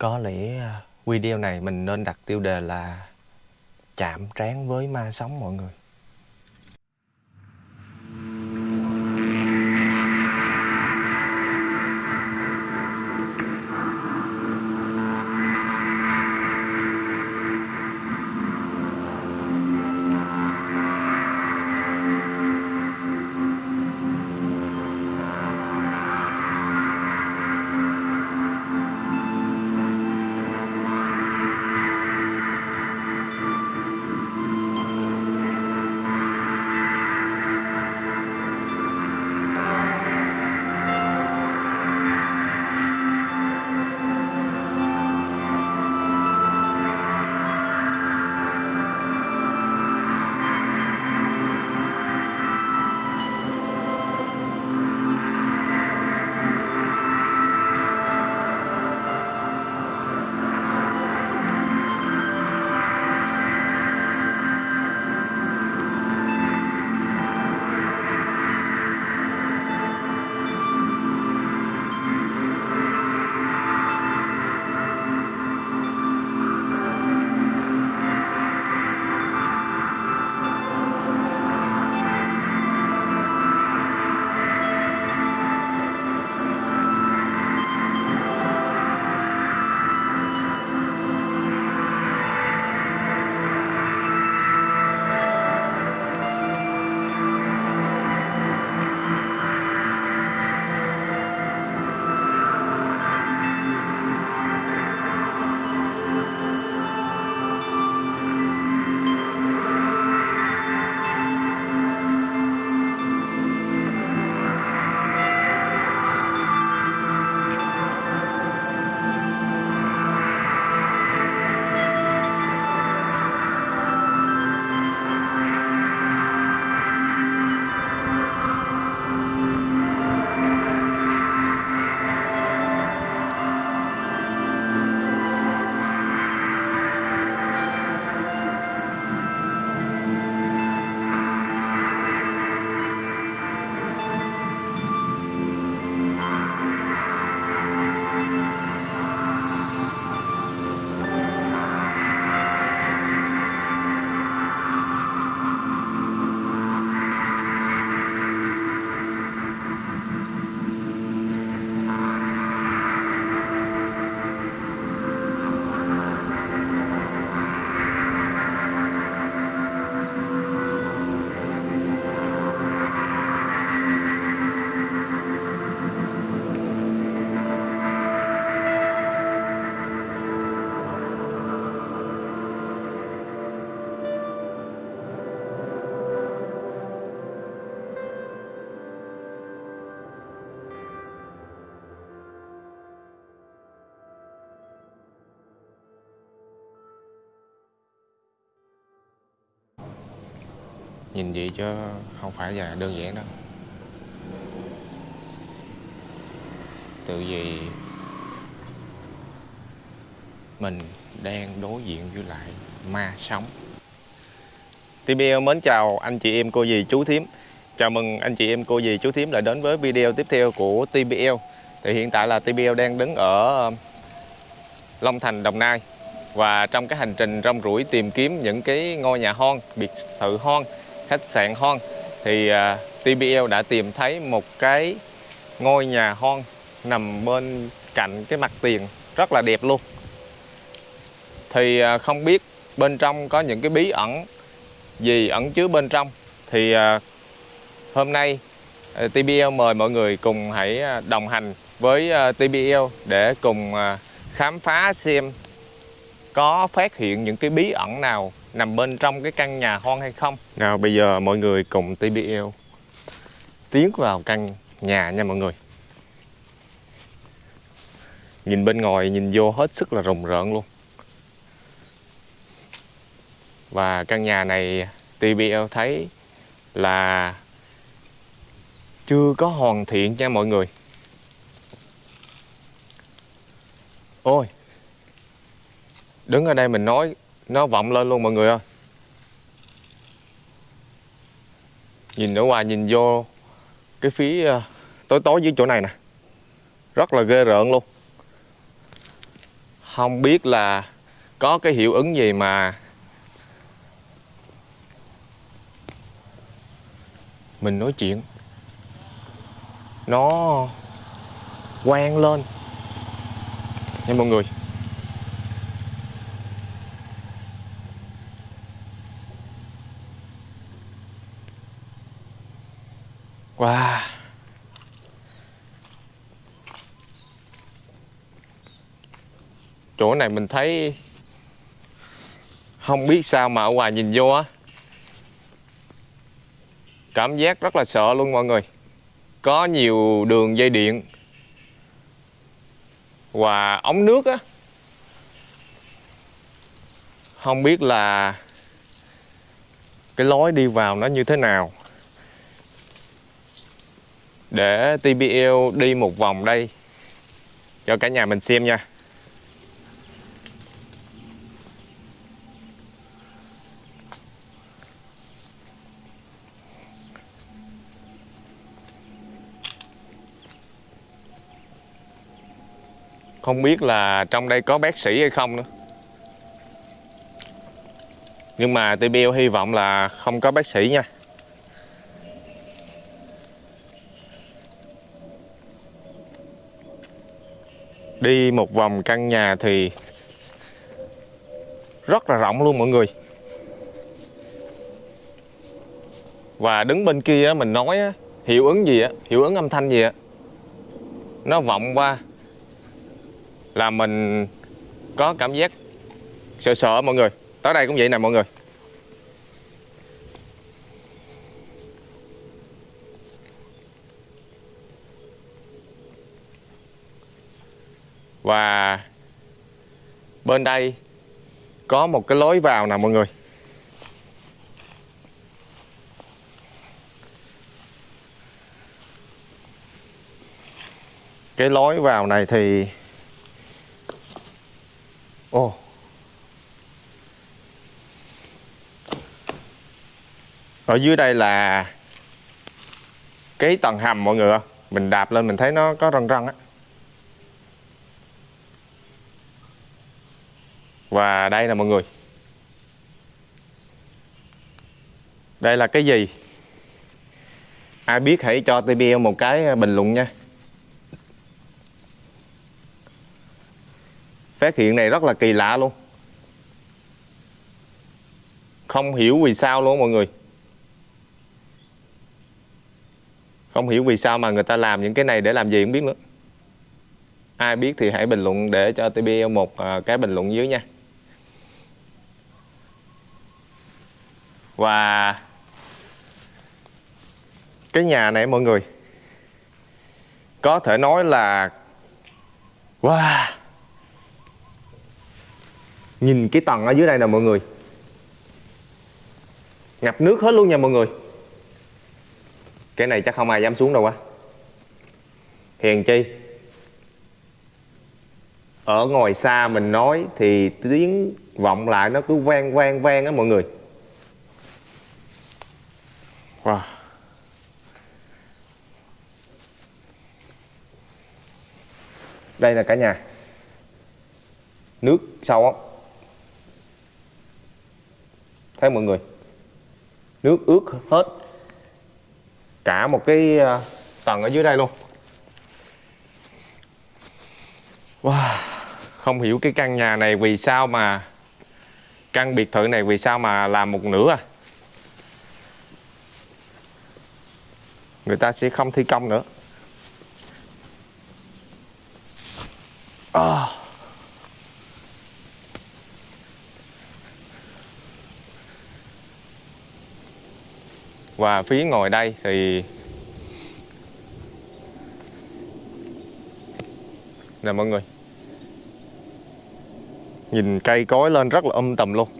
Có lẽ à, video này mình nên đặt tiêu đề là Chạm trán với ma sống mọi người. Nhìn vậy chứ không phải là đơn giản đâu. Tự vì Mình đang đối diện với lại ma sống. TBL mến chào anh chị em cô dì chú thím. Chào mừng anh chị em cô dì chú thím lại đến với video tiếp theo của TBL Thì hiện tại là TBL đang đứng ở um, Long Thành, Đồng Nai. Và trong cái hành trình rong ruổi tìm kiếm những cái ngôi nhà hon, biệt thự hon khách sạn Hon. Thì à, uh, TBL đã tìm thấy một cái ngôi nhà Hon nằm bên cạnh cái mặt tiền rất là đẹp luôn. Thì uh, không biết bên trong có những cái bí ẩn gì ẩn chứa bên trong. Thì uh, hôm nay uh, TBL mời mọi người cùng hãy đồng hành với uh, TBL để cùng uh, khám phá xem có phát hiện những cái bí ẩn nào nằm bên trong cái căn nhà hoang hay không? Nào, bây giờ mọi người cùng TBL tiến vào căn nhà nha mọi người. Nhìn bên ngoài, nhìn vô hết sức là rùng rợn luôn. Và căn nhà này TBL thấy là chưa có hoàn thiện nha mọi người. Ôi, đứng ở đây mình nói nó vọng lên luôn mọi người ơi. Nhìn ở ngoài, nhìn vô cái phía ờ, tối tối dưới chỗ này nè. Rất là ghê rợn luôn. Không biết là có cái hiệu ứng gì mà mình nói chuyện. Nó quen lên. Nha mọi người. Wow. Chỗ này mình thấy Không biết sao mà ở ngoài nhìn vô á. Cảm giác rất là sợ luôn mọi người. Có nhiều đường dây điện Và ống nước á. Không biết là Cái lối đi vào nó như thế nào để TBL đi một vòng đây. Cho cả nhà mình xem nha. Không biết là trong đây có bác sĩ hay không nữa. Nhưng mà TBL hy vọng là không có bác sĩ nha. Đi một vòng căn nhà thì rất là rộng luôn mọi người. Và đứng bên kia mình nói hiệu ứng gì á, hiệu ứng âm thanh gì á Nó vọng qua Là mình có cảm giác sợ sợ mọi người. Tới đây cũng vậy nè mọi người. Và bên đây có một cái lối vào nè, mọi người. Cái lối vào này thì Ồ. Oh. Ở dưới đây là Cái tầng hầm, mọi người Mình đạp lên mình thấy nó có răng răng á. Và đây là mọi người. Đây là cái gì? Ai biết hãy cho TBL một cái à, bình luận nha. Phát hiện này rất là kỳ lạ luôn. Không hiểu vì sao luôn mọi người. Không hiểu vì sao mà người ta làm những cái này để làm gì không biết nữa. Ai biết thì hãy bình luận để cho TBL một à, cái bình luận dưới nha. Và cái nhà này, mọi người, có thể nói là, wow, nhìn cái tầng ở dưới đây nè, mọi người. Ngập nước hết luôn nha, mọi người. Cái này chắc không ai dám xuống đâu quá hèn chi? Ở ngoài xa mình nói thì tiếng vọng lại nó cứ vang vang vang á, mọi người. Wow. Đây là cả nhà. Nước sâu á. Thấy mọi người. Nước ướt hết. Cả một cái à, tầng ở dưới đây luôn. Wow. Không hiểu cái căn nhà này vì sao mà, căn biệt thự này vì sao mà làm một nửa à người ta sẽ không thi công nữa. À. và phía ngồi đây thì nè mọi người. Nhìn cây cối lên rất là um âm tầm luôn.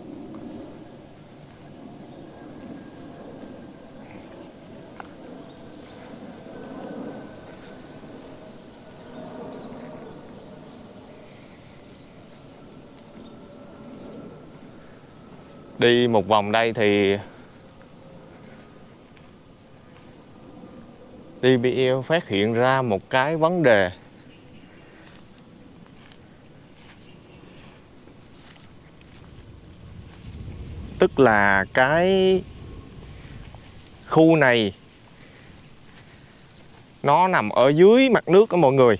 đi một vòng đây thì TBL phát hiện ra một cái vấn đề. Tức là cái khu này, nó nằm ở dưới mặt nước đó mọi người.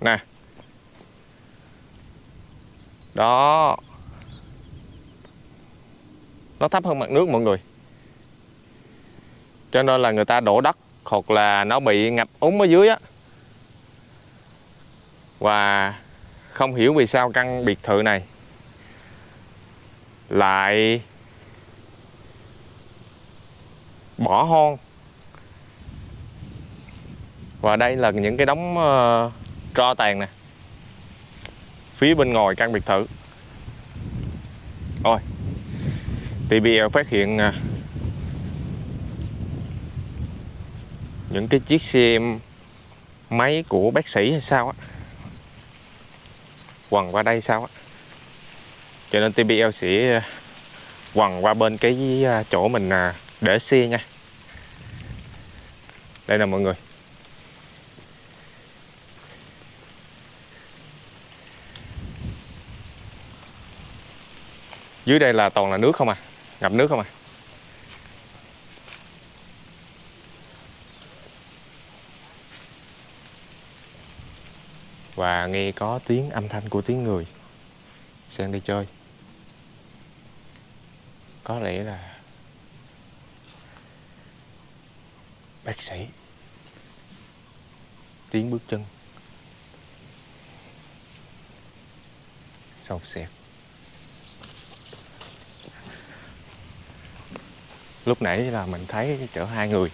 Nè. Đó nó thấp hơn mặt nước mọi người. Cho nên là người ta đổ đất hoặc là nó bị ngập úng ở dưới á. Và không hiểu vì sao căn biệt thự này lại bỏ hoang. Và đây là những cái đống uh, tro tàn nè. Phía bên ngoài căn biệt thự. Rồi. TBL phát hiện à, những cái chiếc xe máy của bác sĩ hay sao á quằn qua đây sao á. Cho nên TBL sẽ à, quằn qua bên cái à, chỗ mình để xe nha. Đây nè mọi người. Dưới đây là toàn là nước không à? Ngập nước không à và nghe có tiếng âm thanh của tiếng người. Sang đi chơi. Có lẽ là bác sĩ. Tiếng bước chân. Sâu xẹt lúc nãy là mình thấy chở hai người.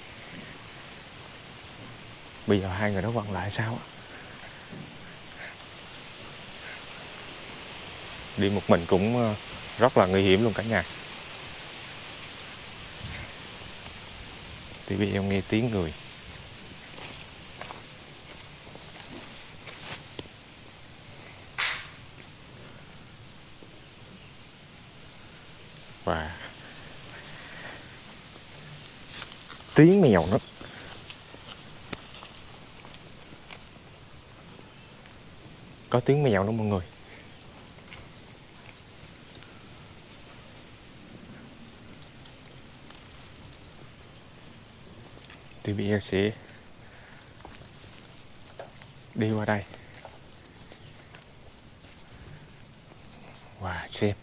Bây giờ hai người đó quăng lại sao đi một mình cũng ờ, rất là nguy hiểm luôn cả nhà. Thì bây giờ nghe tiếng người và tiếng nữa có tiếng mèo đó mọi người. Thì bây giờ sẽ đi qua đây. Và xem.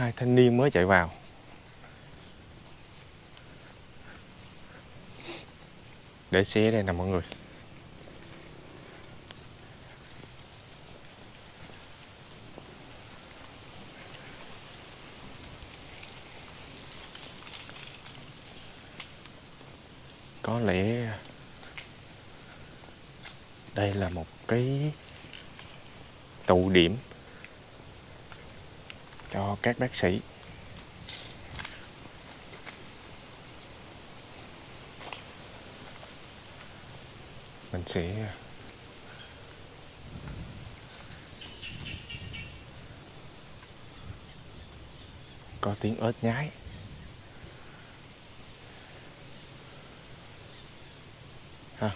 Hai thanh niên mới chạy vào. Để xe đây nè mọi người. Có lẽ đây là một cái tụ điểm cho các bác sĩ. Mình sẽ có tiếng ớt nhái ha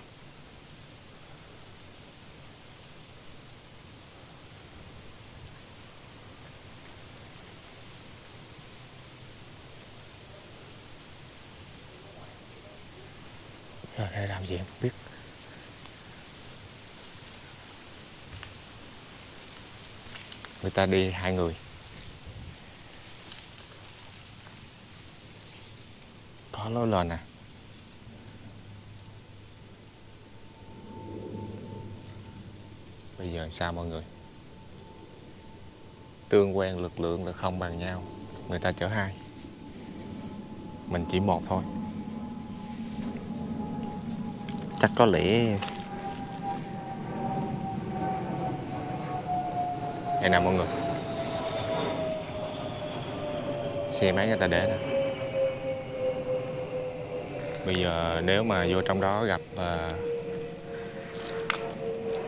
rồi đây làm gì em không biết người ta đi hai người. Có lối lên nè bây giờ sao mọi người? Tương quan lực lượng là không bằng nhau, người ta chở hai mình chỉ một thôi. Chắc có lẽ đây nè mọi người. Xe máy người ta để nè. Bây giờ nếu mà vô trong đó gặp uh,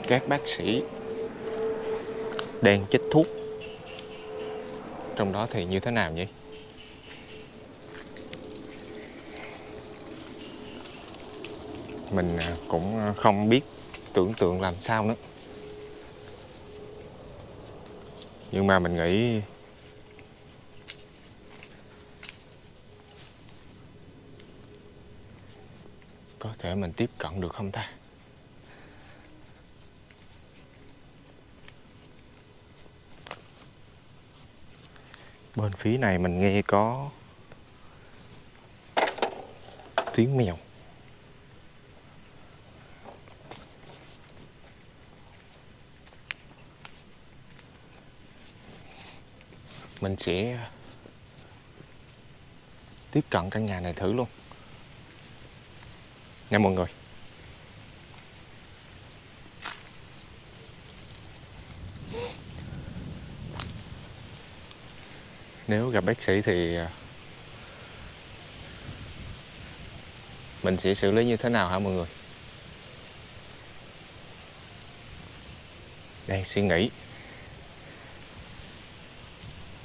các bác sĩ đang chích thuốc trong đó thì như thế nào nhỉ? Mình à, cũng không biết tưởng tượng làm sao nữa. Nhưng mà mình nghĩ có thể mình tiếp cận được không ta? Bên phía này mình nghe có tiếng mèo. Mình sẽ tiếp cận căn nhà này thử luôn. Nha mọi người. Nếu gặp bác sĩ thì à, mình sẽ xử lý như thế nào hả mọi người? Đang suy nghĩ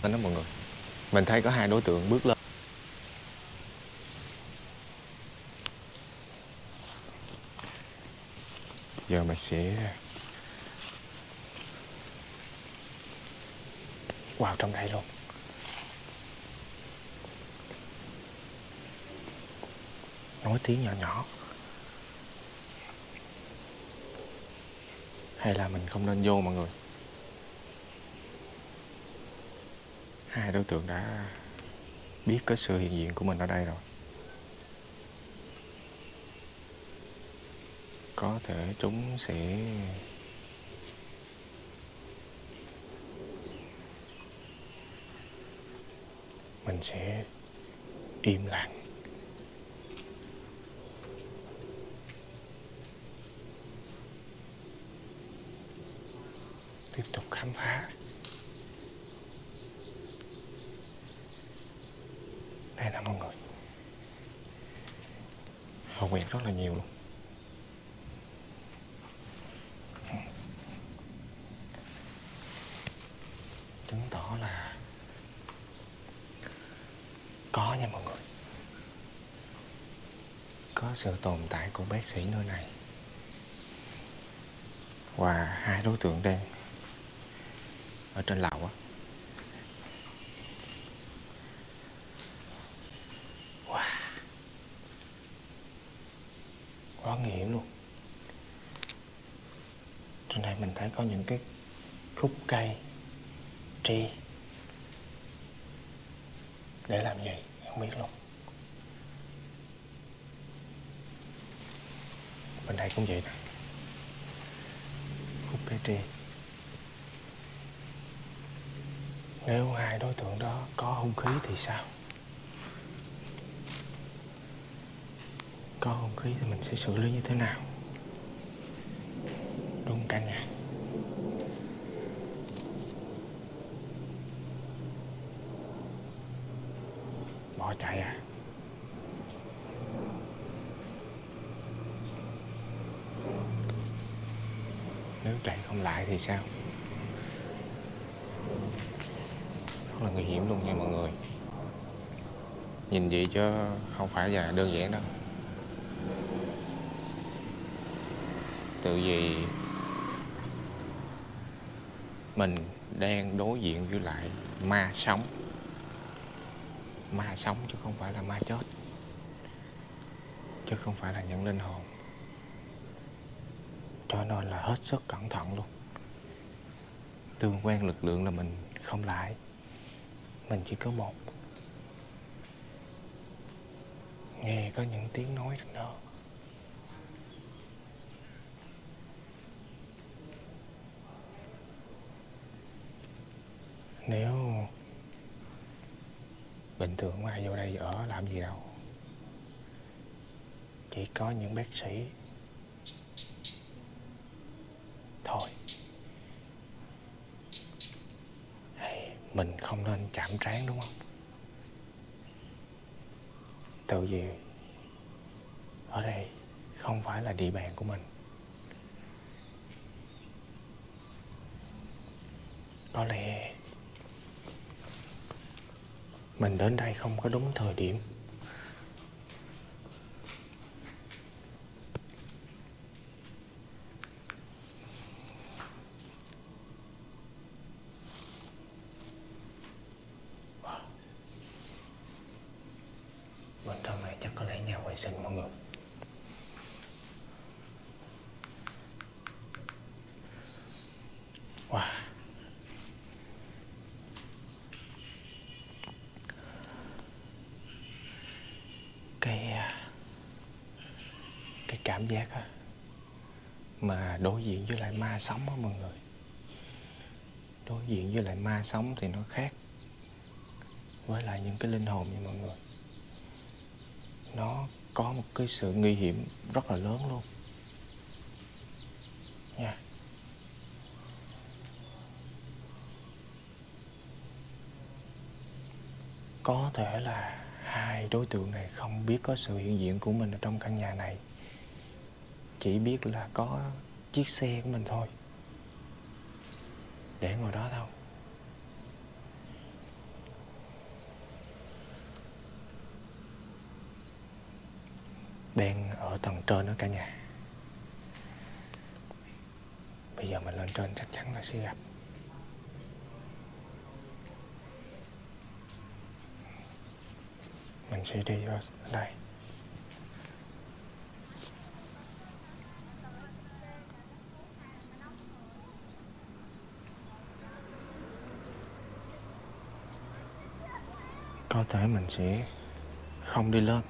anh đó mọi người, mình thấy có hai đối tượng bước lên. Giờ mình sẽ vào trong đây luôn. Nói tiếng nhỏ nhỏ. Hay là mình không nên vô mọi người? Hai đối tượng đã biết cái sự hiện diện của mình ở đây rồi. Có thể chúng sẽ mình sẽ im lặng. Tiếp tục khám phá. Đây nè mọi người. Họ quẹt rất là nhiều luôn. Chứng tỏ là có nha mọi người. Có sự tồn tại của bác sĩ nơi này. Và hai đối tượng đang ở trên lầu á wow quá nguy hiểm luôn phải có những cái khúc cây tri để làm gì không biết luôn. Bên đây cũng vậy nè. Khúc cây tri nếu hai đối tượng đó có hung khí thì sao? Có hung khí thì mình sẽ xử lý như thế nào? Đúng cả nhà. Bỏ chạy à. Nếu chạy không lại thì sao? Rất là nguy hiểm luôn nha mọi người. Nhìn vậy chứ không phải là đơn giản đâu. Tự vì mình đang đối diện với lại ma sống ma sống chứ không phải là ma chết. Chứ không phải là những linh hồn. Cho nên là hết sức cẩn thận luôn. Tương quan lực lượng là mình không lại. Mình chỉ có một. Nghe có những tiếng nói trên đó nếu bình thường không ai vô đây ở làm gì đâu. Chỉ có những bác sĩ. Thôi. Mình không nên chạm trán đúng không? Tự vì ở đây không phải là địa bàn của mình. Có lẽ mình đến đây không có đúng thời điểm vệ sinh mọi người wow cái à, cái cảm giác á, mà đối diện với lại ma sống á mọi người. Đối diện với lại ma sống thì nó khác với lại những cái linh hồn như mọi người. Nó có một cái sự nguy hiểm rất là lớn luôn. Nha. Có thể là hai đối tượng này không biết có sự hiện diện của mình ở trong căn nhà này chỉ biết là có chiếc xe của mình thôi. Để ngồi đó thôi. Đang ở tầng trên đó cả nhà. Bây giờ mình lên trên chắc chắn là sẽ gặp. Mình sẽ đi ở đây. Có thể mình sẽ không đi lên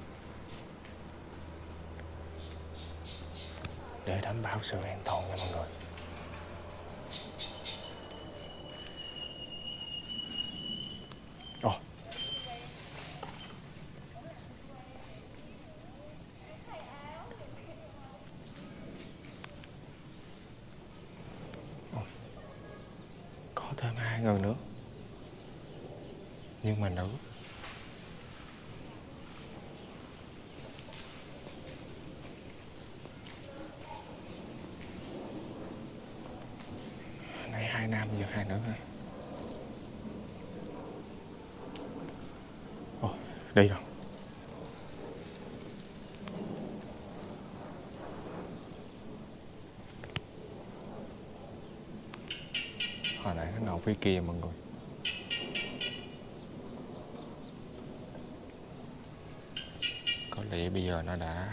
để đảm bảo sự an toàn nha mọi người Ồ. Ồ. có thêm hai người nữa nhưng mà nữ hai nữa thôi. hai rồi ồ rồi. Hồi nãy nó ngầu phía kia mọi người. Có lẽ bây giờ nó đã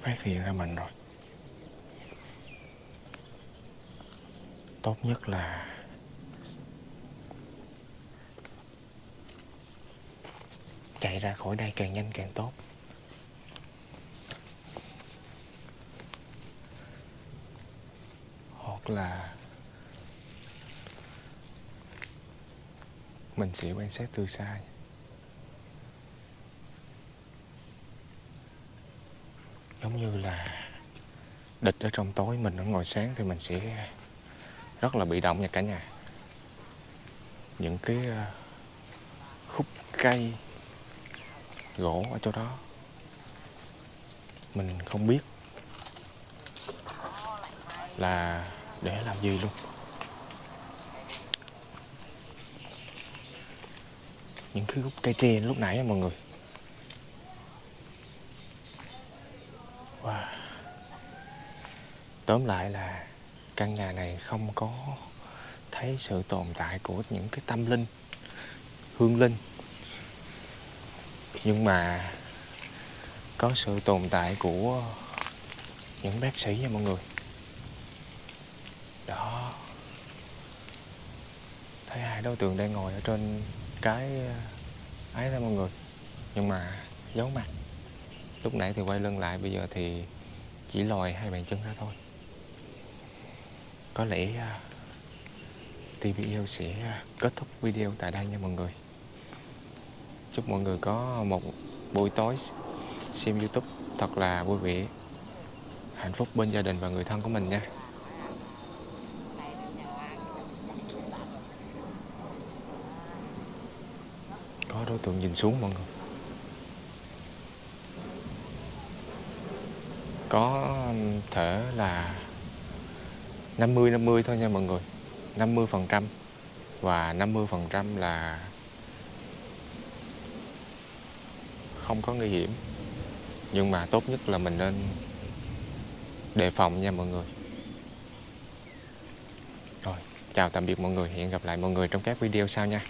phát hiện ra mình rồi. Tốt nhất là chạy ra khỏi đây càng nhanh càng tốt. Hoặc là mình sẽ quan sát từ xa. Giống như là địch ở trong tối, mình ở ngoài sáng thì mình sẽ rất là bị động nha cả nhà. Những cái ờ, khúc cây, gỗ ở chỗ đó. Mình không biết là để làm gì luôn. Những cái khúc cây tre lúc nãy mọi người. Wow. tóm lại là căn nhà này không có thấy sự tồn tại của những cái tâm linh, hương linh. Nhưng mà có sự tồn tại của những bác sĩ nha mọi người. Đó. Thấy hai đối tượng đang ngồi ở trên cái ờ, ấy đó mọi người. Nhưng mà giấu mặt. Lúc nãy thì quay lưng lại, bây giờ thì chỉ lòi hai bàn chân ra thôi có lẽ à, uh, TVL sẽ à, kết thúc video tại đây nha mọi người. Chúc mọi người có một buổi tối xem YouTube thật là vui vẻ hạnh phúc bên gia đình và người thân của mình nha. Có đối tượng nhìn xuống mọi người. Có thể là 50 50 thôi nha mọi người. 50 phần trăm. Và 50 phần trăm là không có nguy hiểm. Nhưng mà tốt nhất là mình nên đề phòng nha mọi người. Rồi, chào tạm biệt mọi người. Hẹn gặp lại mọi người trong các video sau nha.